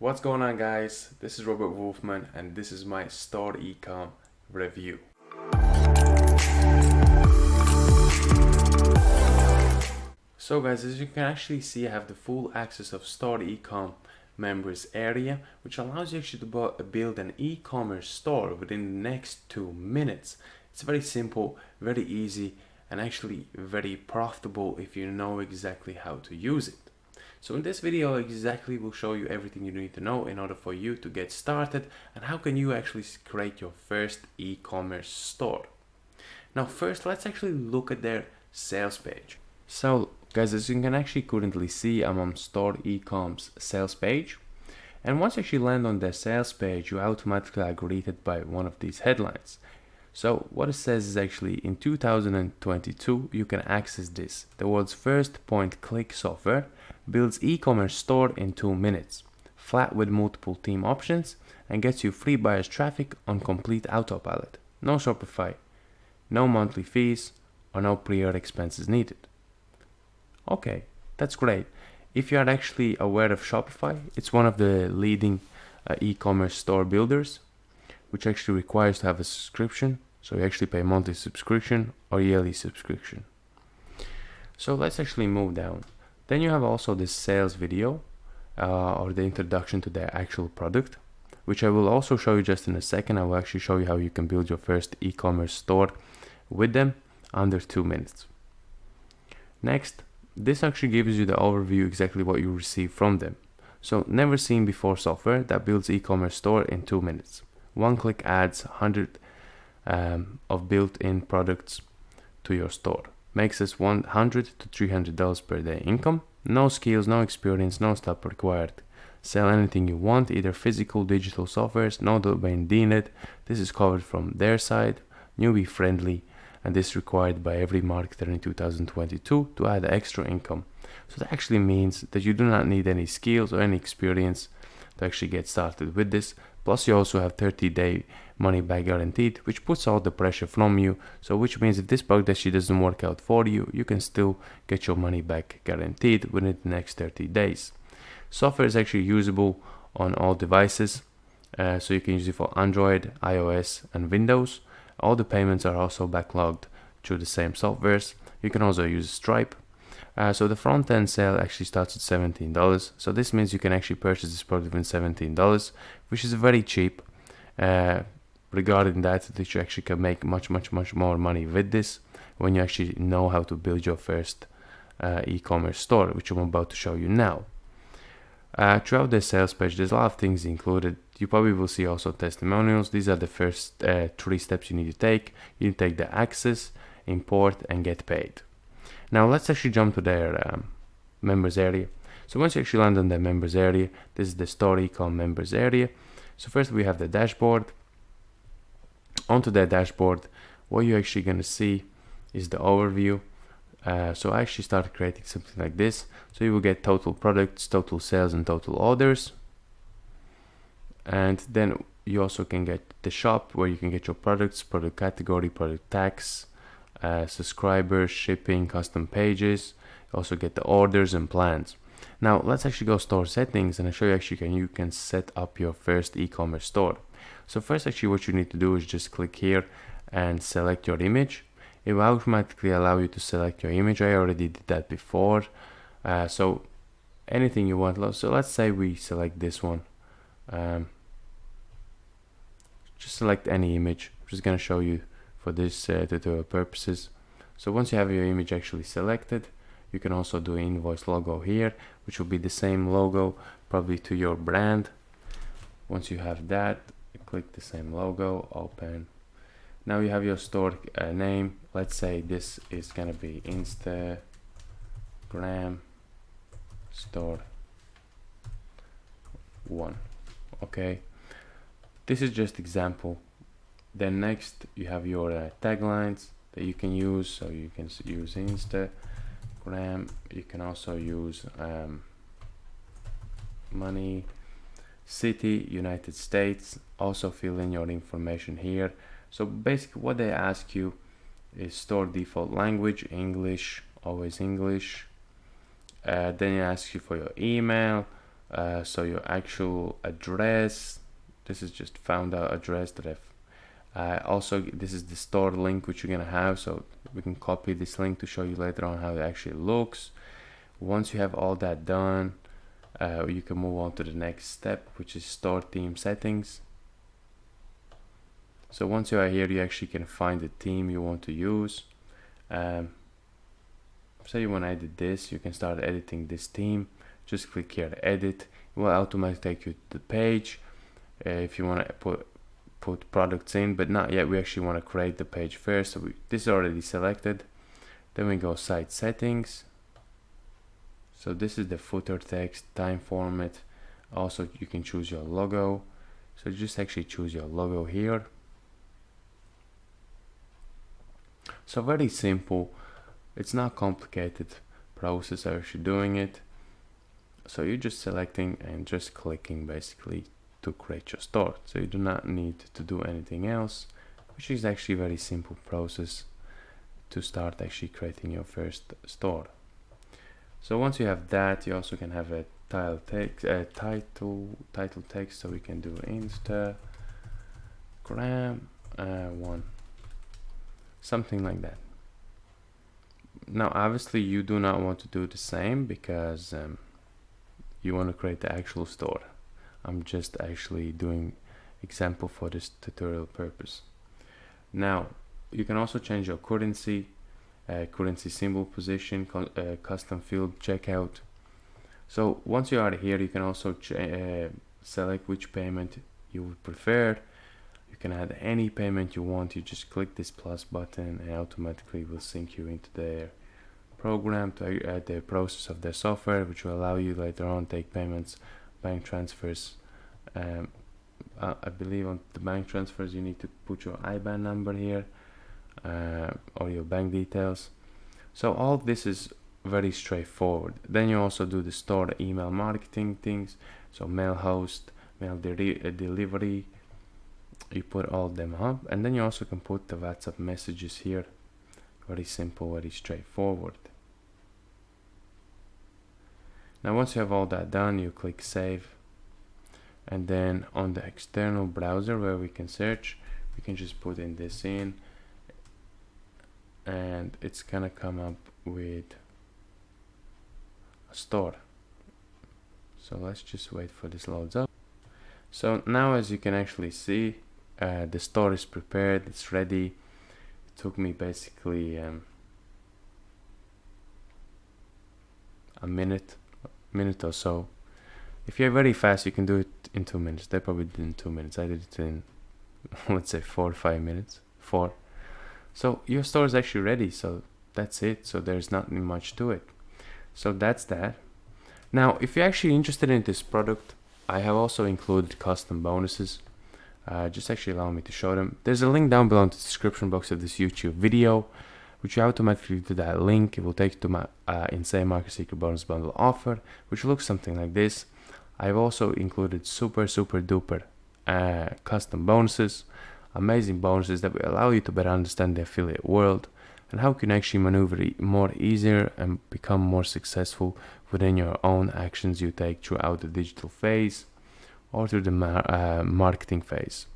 What's going on guys? This is Robert Wolfman and this is my Store Ecom review. So guys, as you can actually see, I have the full access of Store Ecom members area, which allows you actually to build an e-commerce store within the next two minutes. It's very simple, very easy, and actually very profitable if you know exactly how to use it. So in this video exactly will show you everything you need to know in order for you to get started and how can you actually create your first e-commerce store. Now first let's actually look at their sales page. So guys as you can actually currently see I'm on Store Ecom's sales page and once you actually land on their sales page you automatically are greeted by one of these headlines. So what it says is actually in 2022 you can access this, the world's first point click software builds e-commerce store in 2 minutes, flat with multiple theme options, and gets you free buyers traffic on complete autopilot. No Shopify, no monthly fees, or no prior expenses needed. Okay, that's great. If you are actually aware of Shopify, it's one of the leading uh, e-commerce store builders, which actually requires to have a subscription. So you actually pay monthly subscription or yearly subscription. So let's actually move down. Then you have also this sales video uh, or the introduction to the actual product, which I will also show you just in a second. I will actually show you how you can build your first e-commerce store with them under two minutes. Next, this actually gives you the overview exactly what you receive from them. So never seen before software that builds e-commerce store in two minutes. One click adds 100 um, of built-in products to your store. Makes us 100 to 300 dollars per day income. No skills no experience no stuff required. Sell anything you want either physical digital softwares no domain needed this is covered from their side. Newbie friendly and this required by every marketer in 2022 to add extra income. So that actually means that you do not need any skills or any experience to actually get started with this plus you also have 30 day money back guaranteed, which puts all the pressure from you. So which means if this bug she doesn't work out for you, you can still get your money back guaranteed within the next 30 days. Software is actually usable on all devices. Uh, so you can use it for Android, iOS and Windows. All the payments are also backlogged through the same softwares. You can also use Stripe. Uh, so the front end sale actually starts at $17. So this means you can actually purchase this product within $17, which is very cheap. Uh, regarding that that you actually can make much much much more money with this when you actually know how to build your first uh, e-commerce store which I'm about to show you now. Uh, throughout the sales page there's a lot of things included. You probably will see also testimonials. These are the first uh, three steps you need to take. You take the access import and get paid now let's actually jump to their um, members area. So once you actually land on the members area this is the Store Ecom members area. So first we have the dashboard. Onto that dashboard what you're actually going to see is the overview. Uh, so I actually started creating something like this. So you will get total products total sales and total orders. And then you also can get the shop where you can get your products product category product tax uh, subscribers shipping custom pages you also get the orders and plans now let's actually go store settings and I show you actually can you can set up your first e-commerce store so first actually what you need to do is just click here and select your image. It will automatically allow you to select your image. I already did that before. Uh, so anything you want. So let's say we select this one. Um, just select any image. I'm just going to show you for this uh, tutorial purposes. So once you have your image actually selected, you can also do invoice logo here, which will be the same logo probably to your brand. Once you have that, click the same logo open now you have your store uh, name let's say this is gonna be instagram store one okay this is just example then next you have your uh, taglines that you can use. So you can use instagram you can also use um, money city United States. Also fill in your information here. So basically what they ask you is store default language English always English. Uh, then it asks you for your email uh, so your actual address. This is just found out address that I've uh, also this is the store link which you're gonna have so we can copy this link to show you later on how it actually looks. Once you have all that done uh, you can move on to the next step which is store theme settings. So once you are here you actually can find the theme you want to use. Um, say you want to edit this you can start editing this theme. Just click here edit. It will automatically take you to the page. Uh, if you want to put put products in but not yet. We actually want to create the page first so we, this is already selected. Then we go site settings. So this is the footer text time format. Also you can choose your logo. So just actually choose your logo here. So very simple. It's not complicated process actually doing it. So you're just selecting and just clicking basically to create your store. So you do not need to do anything else which is actually a very simple process to start actually creating your first store. So once you have that you also can have a title text a title title text so we can do instagram uh, one something like that. Now obviously you do not want to do the same because um, you want to create the actual store I'm just actually doing example for this tutorial purpose. Now you can also change your currency uh, currency symbol position uh, custom field checkout. So once you are here you can also uh, select which payment you would prefer. You can add any payment you want. You just click this plus button and automatically will sync you into their program to add the process of their software which will allow you later on take payments bank transfers um, I believe on the bank transfers you need to put your IBAN number here uh, or your bank details. So all this is very straightforward. Then you also do the store email marketing things. So mail host mail de uh, delivery you put all them up. And then you also can put the WhatsApp messages here. Very simple very straightforward now once you have all that done you click save. And then on the external browser where we can search we can just put in this in. And it's gonna come up with a store. So let's just wait for this loads up. So now as you can actually see uh, the store is prepared it's ready. It took me basically um, a minute minute or so. If you're very fast you can do it in two minutes. They probably did in two minutes. I did it in let's say four or five minutes. Four. So your store is actually ready so that's it. So there's not much to it. So that's that. Now if you're actually interested in this product i have also included custom bonuses. Uh, just actually allow me to show them. There's a link down below in the description box of this youtube video which automatically to that link it will take you to my uh, insane market secret bonus bundle offer which looks something like this I've also included super super duper uh, custom bonuses, amazing bonuses that will allow you to better understand the affiliate world and how you can actually maneuver more easier and become more successful within your own actions you take throughout the digital phase or through the mar uh, marketing phase.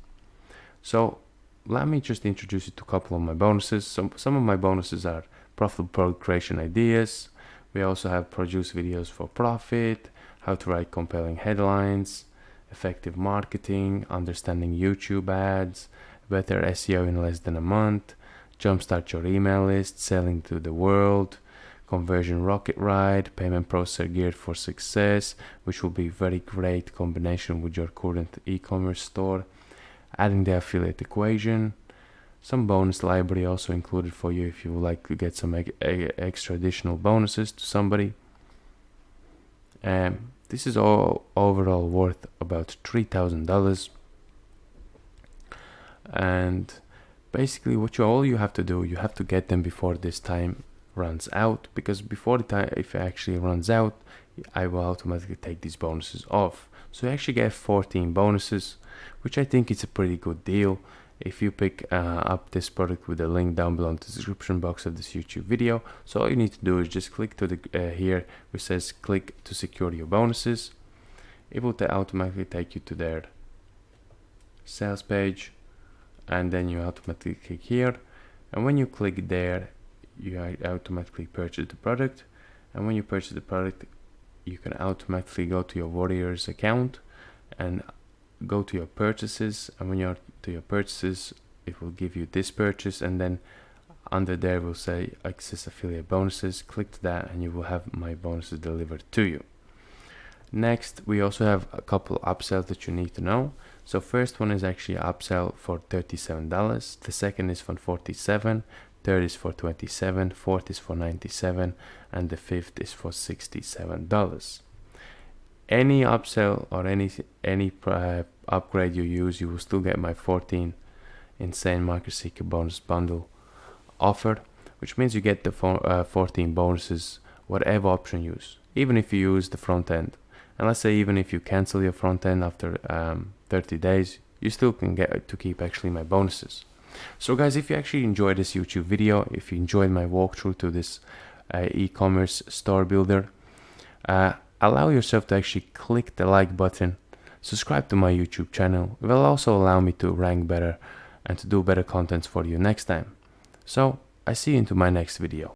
So let me just introduce you to a couple of my bonuses. Some, some of my bonuses are profitable product creation ideas. We also have produce videos for profit, how to write compelling headlines, effective marketing, understanding YouTube ads, better SEO in less than a month, jumpstart your email list, selling to the world, conversion rocket ride, payment processor geared for success, which will be very great combination with your current e-commerce store, adding the affiliate equation, some bonus library also included for you if you would like to get some extra additional bonuses to somebody. Um, this is all overall worth about $3,000 and basically what you all you have to do you have to get them before this time runs out because before the time if it actually runs out I will automatically take these bonuses off. So you actually get 14 bonuses which I think is a pretty good deal if you pick uh, up this product with the link down below in the description box of this YouTube video. So all you need to do is just click to the uh, here which says click to secure your bonuses. it will automatically take you to their sales page and then you automatically click here and when you click there you automatically purchase the product and when you purchase the product you can automatically go to your warriors account and go to your purchases and when you're to your purchases it will give you this purchase and then under there will say access affiliate bonuses. Click that and you will have my bonuses delivered to you. Next we also have a couple upsells that you need to know. So first one is actually upsell for $37 the second is for 47 third is for 27 fourth is for 97 and the fifth is for $67 any upsell or any any uh, upgrade you use you will still get my 14 insane market seeker bonus bundle offered which means you get the uh, 14 bonuses whatever option you use even if you use the front end. And let's say even if you cancel your front end after um, 30 days you still can get to keep actually my bonuses. So guys if you actually enjoyed this youtube video if you enjoyed my walkthrough to this uh, e-commerce store builder uh, allow yourself to actually click the like button subscribe to my youtube channel. It will also allow me to rank better and to do better contents for you next time. So i see you into my next video